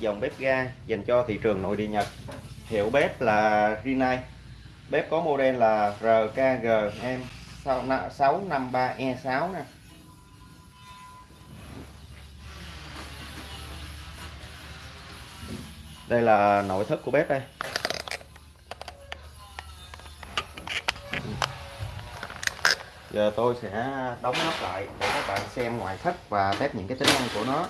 dòng bếp ga dành cho thị trường nội địa Nhật. Hiệu bếp là Rinnai. Bếp có model là RKGM 653E6 nè. Đây là nội thất của bếp đây. Giờ tôi sẽ đóng nắp lại để các bạn xem ngoại thất và test những cái tính năng của nó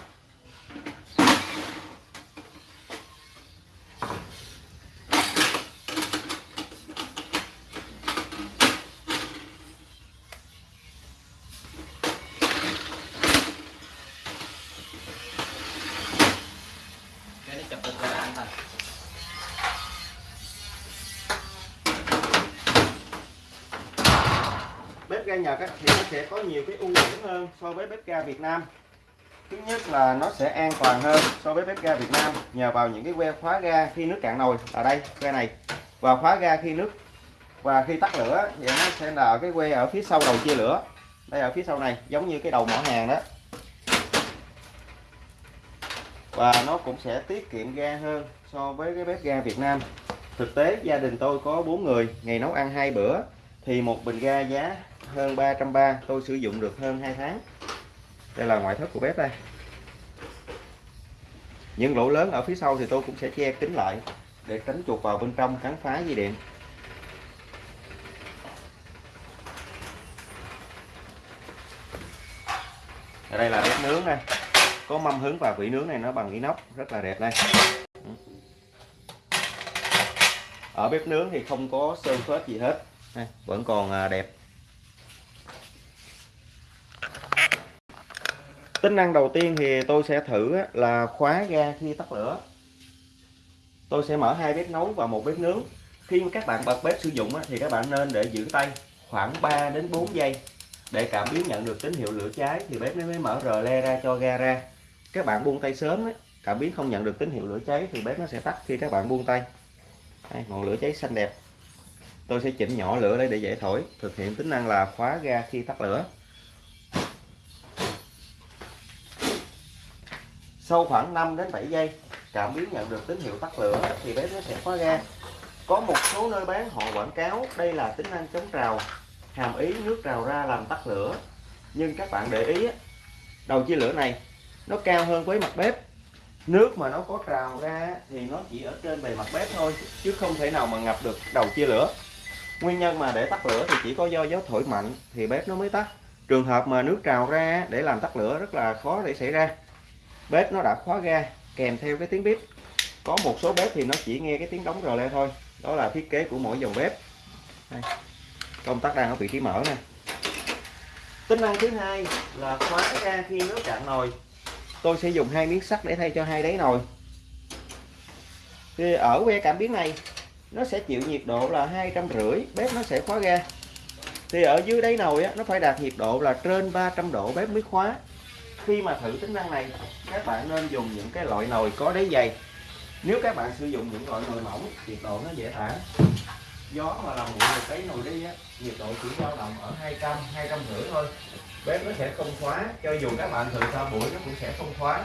cái nó chụp được ra anh thành bếp ga Nhật ấy, thì nó sẽ có nhiều cái ưu điểm hơn so với bếp ga Việt Nam. Thứ nhất là nó sẽ an toàn hơn so với bếp ga Việt Nam nhờ vào những cái que khóa ga khi nước cạn nồi ở đây que này. Và khóa ga khi nước và khi tắt lửa thì nó sẽ là cái que ở phía sau đầu chia lửa. Đây ở phía sau này giống như cái đầu mỏ hàng đó. Và nó cũng sẽ tiết kiệm ga hơn so với cái bếp ga Việt Nam. Thực tế gia đình tôi có 4 người ngày nấu ăn hai bữa thì một bình ga giá hơn 330 tôi sử dụng được hơn 2 tháng. Đây là ngoại thất của bếp đây. Những lỗ lớn ở phía sau thì tôi cũng sẽ che kính lại để tránh chuột vào bên trong cắn phá dây điện. Ở đây là bếp nướng đây. Có mâm hứng và vỉ nướng này nó bằng inox rất là đẹp đây. Ở bếp nướng thì không có sơn phết gì hết. Đây, vẫn còn à, đẹp. Tính năng đầu tiên thì tôi sẽ thử là khóa ga khi tắt lửa. Tôi sẽ mở hai bếp nấu và một bếp nướng. Khi các bạn bật bếp sử dụng thì các bạn nên để giữ tay khoảng 3 đến 4 giây để cảm biến nhận được tín hiệu lửa cháy thì bếp mới mở rờ le ra cho ga ra. Các bạn buông tay sớm cảm biến không nhận được tín hiệu lửa cháy thì bếp nó sẽ tắt khi các bạn buông tay. Đây, ngọn lửa cháy xanh đẹp. Tôi sẽ chỉnh nhỏ lửa đây để dễ thổi. Thực hiện tính năng là khóa ga khi tắt lửa. Sau khoảng 5 đến 7 giây, cảm biến nhận được tín hiệu tắt lửa thì bếp nó sẽ khóa ga. Có một số nơi bán, họ quảng cáo đây là tính năng chống trào hàm ý nước trào ra làm tắt lửa. Nhưng các bạn để ý đầu chia lửa này, nó cao hơn với mặt bếp. Nước mà nó có trào ra thì nó chỉ ở trên bề mặt bếp thôi, chứ không thể nào mà ngập được đầu chia lửa. Nguyên nhân mà để tắt lửa thì chỉ có do gió thổi mạnh thì bếp nó mới tắt. Trường hợp mà nước trào ra để làm tắt lửa rất là khó để xảy ra bếp nó đã khóa ga kèm theo cái tiếng bếp. Có một số bếp thì nó chỉ nghe cái tiếng đóng rờ le thôi đó là thiết kế của mỗi dòng bếp. Đây. công tắc đang ở vị trí mở nè. Tính năng thứ hai là khóa ga khi nước cạn nồi. Tôi sẽ dùng hai miếng sắt để thay cho hai đáy nồi. Thì ở que cảm biến này nó sẽ chịu nhiệt độ là hai trăm rưỡi bếp nó sẽ khóa ga. Thì ở dưới đáy nồi á, nó phải đạt nhiệt độ là trên 300 độ bếp mới khóa khi mà thử tính năng này, các bạn nên dùng những cái loại nồi có đáy dày. Nếu các bạn sử dụng những loại nồi mỏng, nhiệt độ nó dễ thả. Gió mà làm nguội một cái nồi đi á, nhiệt độ chỉ dao động ở 200 200 rưỡi thôi. Bếp nó sẽ không khóa cho dù các bạn thử sau buổi nó cũng sẽ không khóa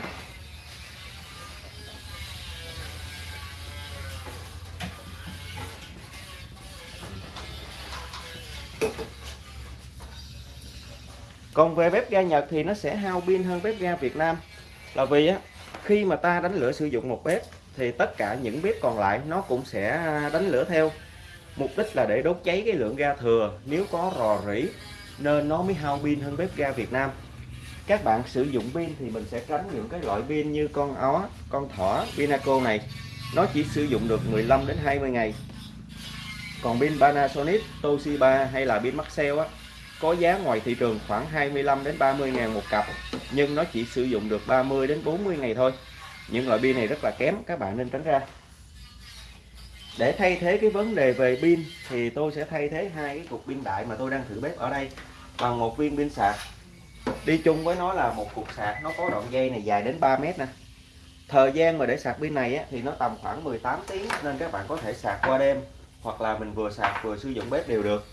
còn về bếp ga Nhật thì nó sẽ hao pin hơn bếp ga Việt Nam. Là vì á, khi mà ta đánh lửa sử dụng một bếp thì tất cả những bếp còn lại nó cũng sẽ đánh lửa theo. Mục đích là để đốt cháy cái lượng ga thừa. Nếu có rò rỉ, nên nó mới hao pin hơn bếp ga Việt Nam. Các bạn sử dụng pin thì mình sẽ tránh những cái loại pin như con ó, con thỏ, Pinaco này. Nó chỉ sử dụng được 15 đến 20 ngày. Còn pin Panasonic, Toshiba hay là pin Maxell á có giá ngoài thị trường khoảng 25 đến 30 ngàn một cặp nhưng nó chỉ sử dụng được 30 đến 40 ngày thôi. Những loại pin này rất là kém các bạn nên tránh ra. Để thay thế cái vấn đề về pin thì tôi sẽ thay thế hai cái cục pin đại mà tôi đang thử bếp ở đây bằng một viên pin sạc. Đi chung với nó là một cục sạc nó có đoạn dây này dài đến 3 mét nè. Thời gian mà để sạc pin này á, thì nó tầm khoảng 18 tiếng nên các bạn có thể sạc qua đêm hoặc là mình vừa sạc vừa sử dụng bếp đều được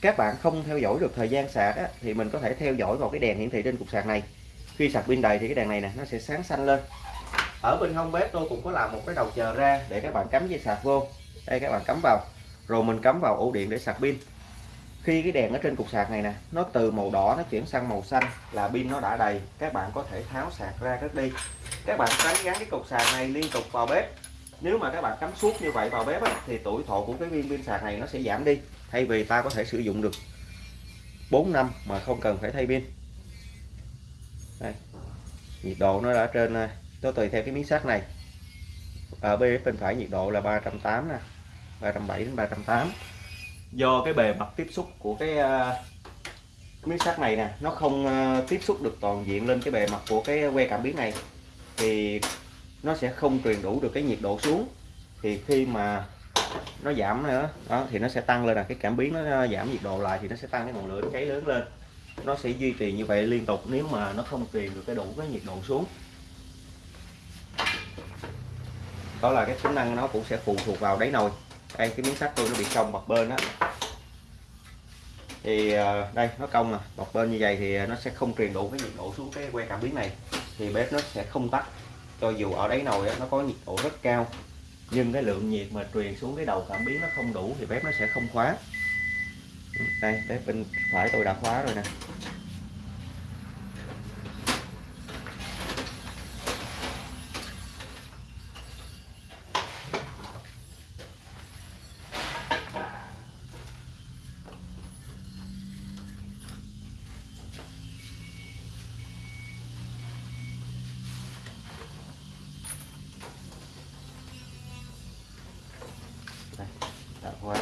các bạn không theo dõi được thời gian sạc á, thì mình có thể theo dõi vào cái đèn hiển thị trên cục sạc này. Khi sạc pin đầy thì cái đèn này nè nó sẽ sáng xanh lên. Ở bên hông bếp tôi cũng có làm một cái đầu chờ ra để các bạn cắm dây sạc vô. Đây các bạn cắm vào. Rồi mình cắm vào ổ điện để sạc pin. Khi cái đèn ở trên cục sạc này nè nó từ màu đỏ nó chuyển sang màu xanh là pin nó đã đầy các bạn có thể tháo sạc ra cất đi. Các bạn tránh gắn cái cục sạc này liên tục vào bếp. Nếu mà các bạn cắm suốt như vậy vào bếp á, thì tuổi thọ của cái viên pin sạc này nó sẽ giảm đi thay vì ta có thể sử dụng được 4 năm mà không cần phải thay pin. Đây. nhiệt độ nó đã trên à, nó tùy theo cái miếng sắt này. À, Ở bên bên phải nhiệt độ là 380 nè 370 đến 380 do cái bề mặt tiếp xúc của cái, à, miếng sắt này nè nó không tiếp xúc được toàn diện lên cái bề mặt của cái que cảm biến này thì nó sẽ không truyền đủ được cái nhiệt độ xuống. Thì khi mà nó giảm nữa. Đó, thì nó sẽ tăng lên là cái cảm biến nó giảm nhiệt độ lại thì nó sẽ tăng cái ngọn lửa cháy lớn lên. Nó sẽ duy trì như vậy liên tục nếu mà nó không truyền được cái đủ cái nhiệt độ xuống. Đó là cái tính năng nó cũng sẽ phụ thuộc vào đáy nồi. Đây, cái miếng sắt tôi nó bị cong bọc bên á. Thì ờ, đây, nó cong nè, bọc bên như vậy thì nó sẽ không truyền đủ cái nhiệt độ xuống cái que cảm biến này. Thì bếp nó sẽ không tắt, cho dù ở đáy nồi nó có nhiệt độ rất cao nhưng cái lượng nhiệt mà truyền xuống cái đầu cảm biến nó không đủ thì bếp nó sẽ không khóa. Đây, bếp bên phải tôi đã khóa rồi nè đã khóa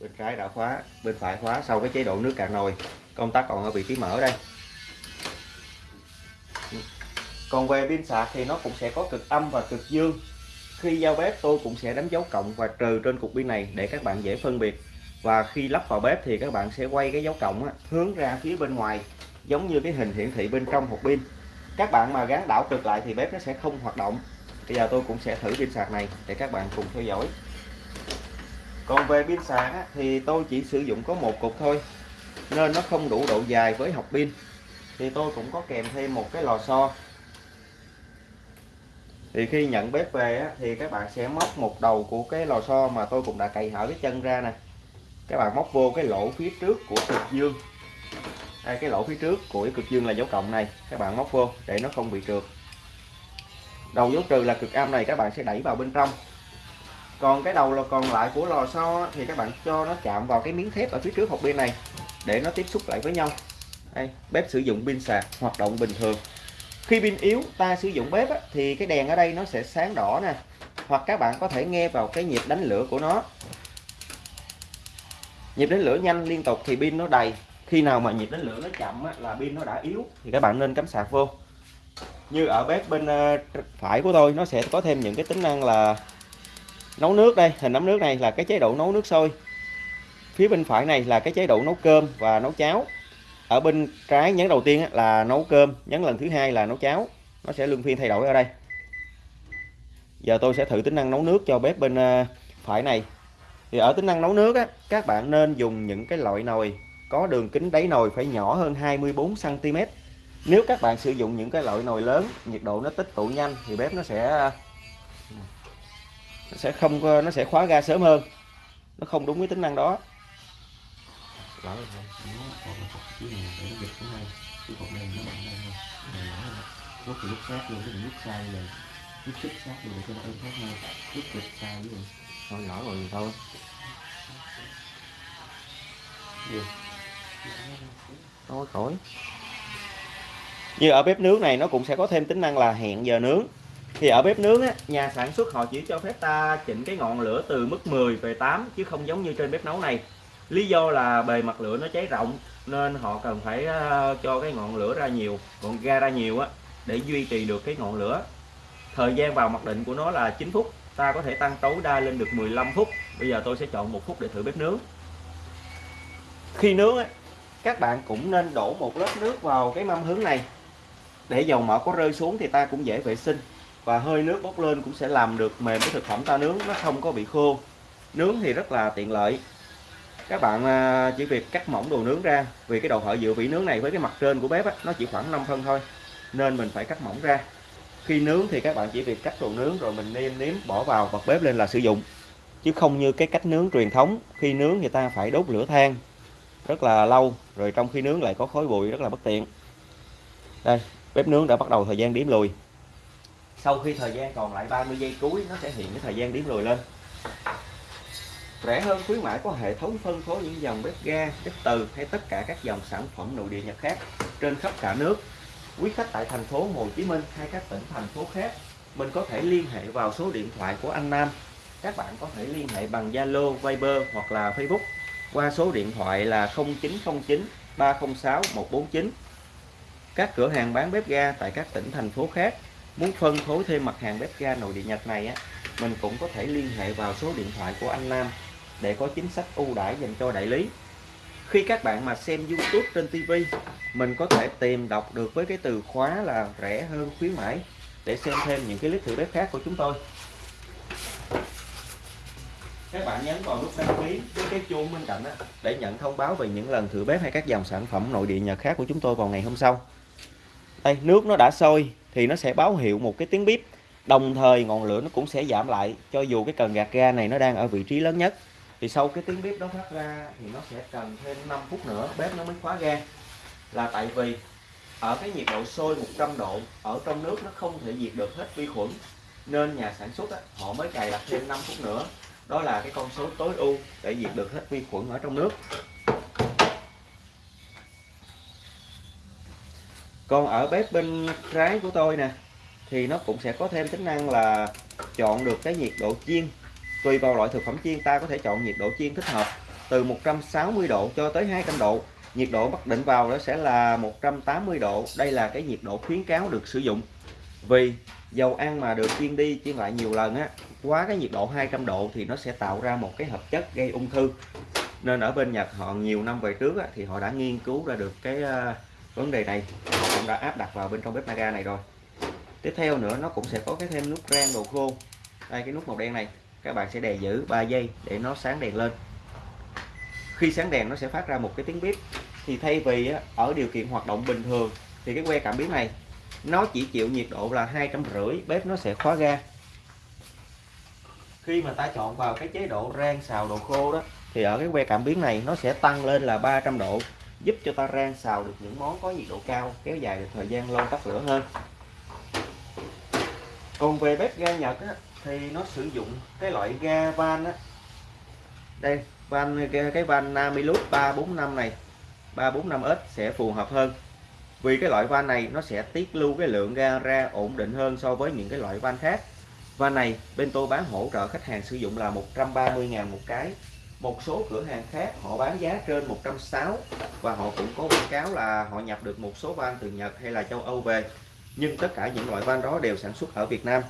bên trái đã khóa bên phải khóa sau cái chế độ nước cạn nồi. Công tắc còn ở vị trí mở đây. Còn về pin sạc thì nó cũng sẽ có cực âm và cực dương. Khi giao bếp tôi cũng sẽ đánh dấu cộng và trừ trên cục pin này để các bạn dễ phân biệt. Và khi lắp vào bếp thì các bạn sẽ quay cái dấu cộng á, hướng ra phía bên ngoài giống như cái hình hiển thị bên trong hộp pin. Các bạn mà gắn đảo cực lại thì bếp nó sẽ không hoạt động. Bây giờ tôi cũng sẽ thử pin sạc này để các bạn cùng theo dõi còn về pin sạc thì tôi chỉ sử dụng có một cục thôi, nên nó không đủ độ dài với học pin. Thì tôi cũng có kèm thêm một cái lò xo. Thì khi nhận bếp về thì các bạn sẽ móc một đầu của cái lò xo mà tôi cũng đã cày hở cái chân ra nè. Các bạn móc vô cái lỗ phía trước của cực dương. Đây, cái lỗ phía trước của cái cực dương là dấu cộng này, các bạn móc vô để nó không bị trượt. Đầu dấu trừ là cực âm này các bạn sẽ đẩy vào bên trong còn cái đầu là còn lại của lò xo thì các bạn cho nó chạm vào cái miếng thép ở phía trước hộp pin này để nó tiếp xúc lại với nhau. Đây, bếp sử dụng pin sạc hoạt động bình thường. Khi pin yếu ta sử dụng bếp á, thì cái đèn ở đây nó sẽ sáng đỏ nè hoặc các bạn có thể nghe vào cái nhịp đánh lửa của nó. Nhịp đánh lửa nhanh liên tục thì pin nó đầy. Khi nào mà nhịp đánh lửa nó chậm á, là pin nó đã yếu thì các bạn nên cắm sạc vô. Như ở bếp bên ờ, phải của tôi nó sẽ có thêm những cái tính năng là nấu nước đây hình nấm nước này là cái chế độ nấu nước sôi. Phía bên phải này là cái chế độ nấu cơm và nấu cháo. Ở bên trái nhấn đầu tiên là nấu cơm nhấn lần thứ hai là nấu cháo. Nó sẽ luân phiên thay đổi ở đây. Giờ tôi sẽ thử tính năng nấu nước cho bếp bên ờ, phải này. Thì ở tính năng nấu nước á, các bạn nên dùng những cái loại nồi có đường kính đáy nồi phải nhỏ hơn 24 cm nếu các bạn sử dụng những cái loại nồi lớn nhiệt độ nó tích tụ nhanh thì bếp nó sẽ nó sẽ không nó sẽ khóa ga sớm hơn. Nó không đúng với tính năng đó. Lúc thì lúc sát luôn cái lúc sai rồi lúc xích sát luôn để cho nó êm thoát hơn lúc giật sai với rồi thôi lỡ rồi thì thôi gì thôi khỏi. Như ở bếp nướng này nó cũng sẽ có thêm tính năng là hẹn giờ nướng thì ở bếp nướng á, nhà sản xuất họ chỉ cho phép ta chỉnh cái ngọn lửa từ mức 10 về 8 chứ không giống như trên bếp nấu này. Lý do là bề mặt lửa nó cháy rộng nên họ cần phải ờ, cho cái ngọn lửa ra nhiều ngọn ga ra nhiều á để duy trì được cái ngọn lửa. Thời gian vào mặc định của nó là 9 phút ta có thể tăng tối đa lên được 15 phút. Bây giờ tôi sẽ chọn một phút để thử bếp nướng. Khi nướng á, các bạn cũng nên đổ một lớp nước vào cái mâm hướng này. Để dầu mỡ có rơi xuống thì ta cũng dễ vệ sinh và hơi nước bốc lên cũng sẽ làm được mềm cái thực phẩm ta nướng nó không có bị khô. Nướng thì rất là tiện lợi. Các bạn à, chỉ việc cắt mỏng đồ nướng ra vì cái đầu hở dựa vị nướng này với cái mặt trên của bếp á, nó chỉ khoảng 5 phân thôi nên mình phải cắt mỏng ra. Khi nướng thì các bạn chỉ việc cắt đồ nướng rồi mình nêm nếm bỏ vào bật bếp lên là sử dụng. Chứ không như cái cách nướng truyền thống khi nướng người ta phải đốt lửa than rất là lâu rồi trong khi nướng lại có khói bụi rất là bất tiện. Đây bếp nướng đã bắt đầu thời gian điểm lùi sau khi thời gian còn lại 30 giây cuối nó sẽ hiện cái thời gian điểm lùi lên. Rẻ hơn khuyến mãi có hệ thống phân phối những dòng bếp ga bếp từ hay tất cả các dòng sản phẩm nội địa nhật khác trên khắp cả nước. Quý khách tại thành phố Hồ Chí Minh hay các tỉnh thành phố khác mình có thể liên hệ vào số điện thoại của anh Nam. Các bạn có thể liên hệ bằng Zalo, Viber hoặc là Facebook qua số điện thoại là 0909 306 149 các cửa hàng bán bếp ga tại các tỉnh thành phố khác muốn phân phối thêm mặt hàng bếp ga nội địa Nhật này á mình cũng có thể liên hệ vào số điện thoại của anh Nam để có chính sách ưu đãi dành cho đại lý. Khi các bạn mà xem YouTube trên TV mình có thể tìm đọc được với cái từ khóa là rẻ hơn khuyến mãi để xem thêm những cái clip thử bếp khác của chúng tôi. Các bạn nhấn vào nút đăng ký với cái chuông bên cạnh đó, để nhận thông báo về những lần thử bếp hay các dòng sản phẩm nội địa nhật khác của chúng tôi vào ngày hôm sau đây nước nó đã sôi thì nó sẽ báo hiệu một cái tiếng bếp đồng thời ngọn lửa nó cũng sẽ giảm lại cho dù cái cần gạt ga này nó đang ở vị trí lớn nhất. Thì sau cái tiếng bếp đó phát ra thì nó sẽ cần thêm 5 phút nữa bếp nó mới khóa ga. Là tại vì ở cái nhiệt độ sôi 100 độ ở trong nước nó không thể diệt được hết vi khuẩn nên nhà sản xuất á, họ mới cài đặt thêm 5 phút nữa. Đó là cái con số tối ưu để diệt được hết vi khuẩn ở trong nước. Còn ở bếp bên trái của tôi nè thì nó cũng sẽ có thêm tính năng là chọn được cái nhiệt độ chiên. Tùy vào loại thực phẩm chiên ta có thể chọn nhiệt độ chiên thích hợp từ 160 độ cho tới 200 độ. Nhiệt độ bắt định vào đó sẽ là 180 độ. Đây là cái nhiệt độ khuyến cáo được sử dụng. Vì dầu ăn mà được chiên đi chiên lại nhiều lần á quá cái nhiệt độ 200 độ thì nó sẽ tạo ra một cái hợp chất gây ung thư. Nên ở bên Nhật họ nhiều năm về trước á, thì họ đã nghiên cứu ra được cái uh, vấn đề này cũng đã áp đặt vào bên trong bếp naga này rồi. Tiếp theo nữa, nó cũng sẽ có cái thêm nút rang đồ khô. Đây, cái nút màu đen này, các bạn sẽ đè giữ 3 giây để nó sáng đèn lên. Khi sáng đèn, nó sẽ phát ra một cái tiếng bếp thì thay vì ở điều kiện hoạt động bình thường, thì cái que cảm biến này, nó chỉ chịu nhiệt độ là hai trăm rưỡi, bếp nó sẽ khóa ga. Khi mà ta chọn vào cái chế độ rang xào đồ khô đó, thì ở cái que cảm biến này, nó sẽ tăng lên là 300 độ giúp cho ta rang xào được những món có nhiệt độ cao kéo dài được thời gian lâu tắt lửa hơn. Còn về bếp ga Nhật á, thì nó sử dụng cái loại ga van á. Đây van cái van Namilus 345 này 345S sẽ phù hợp hơn. Vì cái loại van này nó sẽ tiết lưu cái lượng ga ra ổn định hơn so với những cái loại van khác. Van này bên tôi bán hỗ trợ khách hàng sử dụng là 130.000 một cái một số cửa hàng khác họ bán giá trên 160 và họ cũng có quảng cáo là họ nhập được một số van từ Nhật hay là châu Âu về. Nhưng tất cả những loại van đó đều sản xuất ở Việt Nam.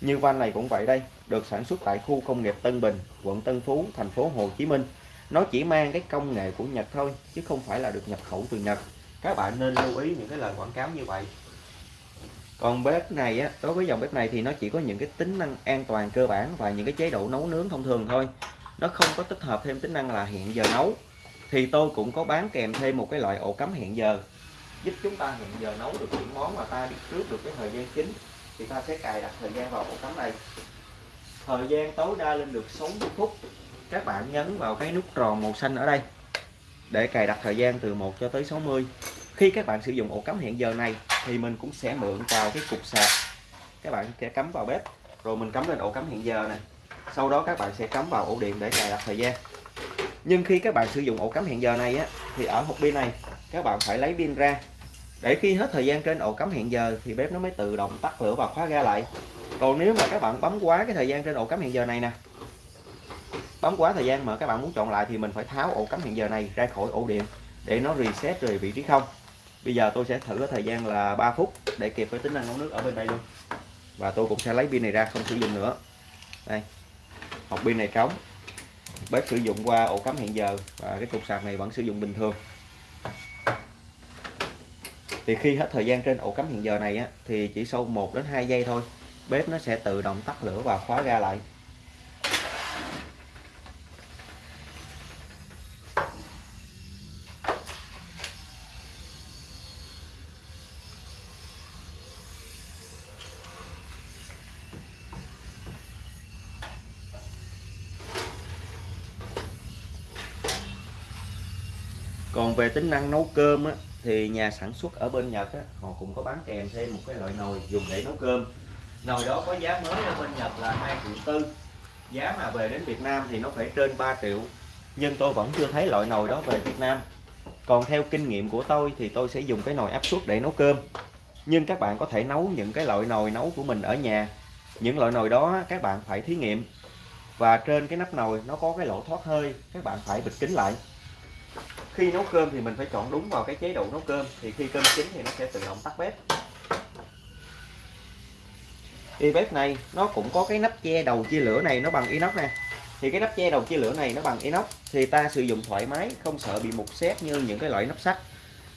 Như van này cũng vậy đây, được sản xuất tại khu công nghiệp Tân Bình, quận Tân Phú, thành phố Hồ Chí Minh. Nó chỉ mang cái công nghệ của Nhật thôi, chứ không phải là được nhập khẩu từ Nhật. Các bạn nên lưu ý những cái lời quảng cáo như vậy. Còn bếp này á, đối với dòng bếp này thì nó chỉ có những cái tính năng an toàn, cơ bản và những cái chế độ nấu nướng thông thường thôi nó không có tích hợp thêm tính năng là hẹn giờ nấu. Thì tôi cũng có bán kèm thêm một cái loại ổ cắm hẹn giờ. Giúp chúng ta hẹn giờ nấu được những món mà ta biết trước được cái thời gian chính, thì ta sẽ cài đặt thời gian vào ổ cắm này. Thời gian tối đa lên được 60 phút. Các bạn nhấn vào cái nút tròn màu xanh ở đây để cài đặt thời gian từ 1 cho tới 60 khi các bạn sử dụng ổ cắm hẹn giờ này thì mình cũng sẽ mượn vào cái cục sạc. Các bạn sẽ cắm vào bếp, rồi mình cắm lên ổ cắm hẹn giờ này sau đó các bạn sẽ cắm vào ổ điện để cài đặt thời gian. Nhưng khi các bạn sử dụng ổ cắm hẹn giờ này á, thì ở hộp pin này, các bạn phải lấy pin ra. Để khi hết thời gian trên ổ cắm hẹn giờ thì bếp nó mới tự động tắt lửa và khóa ga lại. Còn nếu mà các bạn bấm quá cái thời gian trên ổ cắm hẹn giờ này nè, bấm quá thời gian mà các bạn muốn chọn lại thì mình phải tháo ổ cắm hẹn giờ này ra khỏi ổ điện để nó reset về vị trí không. Bây giờ tôi sẽ thử cái thời gian là 3 phút để kịp với tính năng nấu nước ở bên đây luôn. Và tôi cũng sẽ lấy pin này ra, không sử dụng nữa. Đây hộp pin này trống. Bếp sử dụng qua ổ cắm hiện giờ và cái cục sạc này vẫn sử dụng bình thường. Thì khi hết thời gian trên ổ cắm hiện giờ này á, thì chỉ sau 1 đến 2 giây thôi bếp nó sẽ tự động tắt lửa và khóa ga lại. Còn về tính năng nấu cơm á, thì nhà sản xuất ở bên Nhật á, họ cũng có bán kèm thêm một cái loại nồi dùng để nấu cơm. Nồi đó có giá mới ở bên Nhật là 2 triệu tư. Giá mà về đến Việt Nam thì nó phải trên 3 triệu. Nhưng tôi vẫn chưa thấy loại nồi đó về Việt Nam. Còn theo kinh nghiệm của tôi thì tôi sẽ dùng cái nồi áp suất để nấu cơm. Nhưng các bạn có thể nấu những cái loại nồi nấu của mình ở nhà. Những loại nồi đó các bạn phải thí nghiệm. Và trên cái nắp nồi nó có cái lỗ thoát hơi các bạn phải bịt kín lại khi nấu cơm thì mình phải chọn đúng vào cái chế độ nấu cơm, thì khi cơm chín thì nó sẽ tự động tắt bếp. Thì bếp này nó cũng có cái nắp che đầu chia lửa này nó bằng inox nè. Thì cái nắp che đầu chia lửa này nó bằng inox thì ta sử dụng thoải mái, không sợ bị mục xét như những cái loại nắp sắt.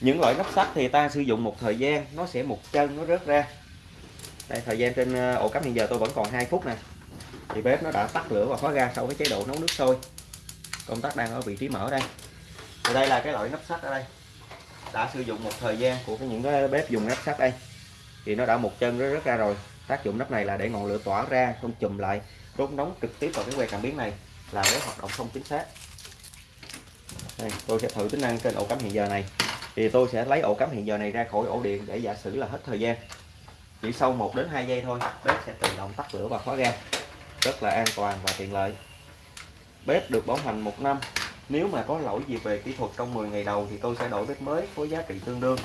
Những loại nắp sắt thì ta sử dụng một thời gian, nó sẽ một chân, nó rớt ra. Đây, thời gian trên ờ, ổ cắm hiện giờ tôi vẫn còn 2 phút nè. Thì bếp nó đã tắt lửa và khóa ga sau cái chế độ nấu nước sôi. Công tắc đang ở vị trí mở đây thì đây là cái loại nắp sắt ở đây. Đã sử dụng một thời gian. Của cái những cái bếp dùng nắp sắt đây. Thì nó đã một chân nó rất ra rồi. Tác dụng nắp này là để ngọn lửa tỏa ra không chùm lại. Đốt nóng trực tiếp vào cái que cảm biến này là bếp hoạt động không chính xác. Đây, tôi sẽ thử tính năng trên ổ cắm hiện giờ này. Thì tôi sẽ lấy ổ cắm hiện giờ này ra khỏi ổ điện để giả sử là hết thời gian. Chỉ sau 1 đến 2 giây thôi bếp sẽ tự động tắt lửa và khóa ga. Rất là an toàn và tiện lợi. Bếp được bảo hành một năm nếu mà có lỗi gì về kỹ thuật trong 10 ngày đầu thì tôi sẽ đổi bếp mới với giá trị tương đương.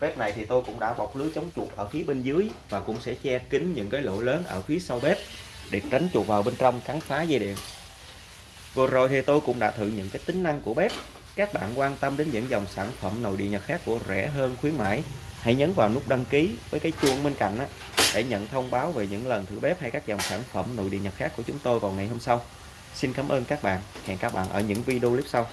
Bếp này thì tôi cũng đã bọc lưới chống chuột ở phía bên dưới và cũng sẽ che kín những cái lỗ lớn ở phía sau bếp để tránh chuột vào bên trong cắn phá dây điện. Vừa rồi thì tôi cũng đã thử những cái tính năng của bếp. Các bạn quan tâm đến những dòng sản phẩm nồi điện Nhật khác của rẻ hơn khuyến mãi hãy nhấn vào nút đăng ký với cái chuông bên cạnh á, để nhận thông báo về những lần thử bếp hay các dòng sản phẩm nội địa Nhật khác của chúng tôi vào ngày hôm sau. Xin cảm ơn các bạn. Hẹn các bạn ở những video clip sau.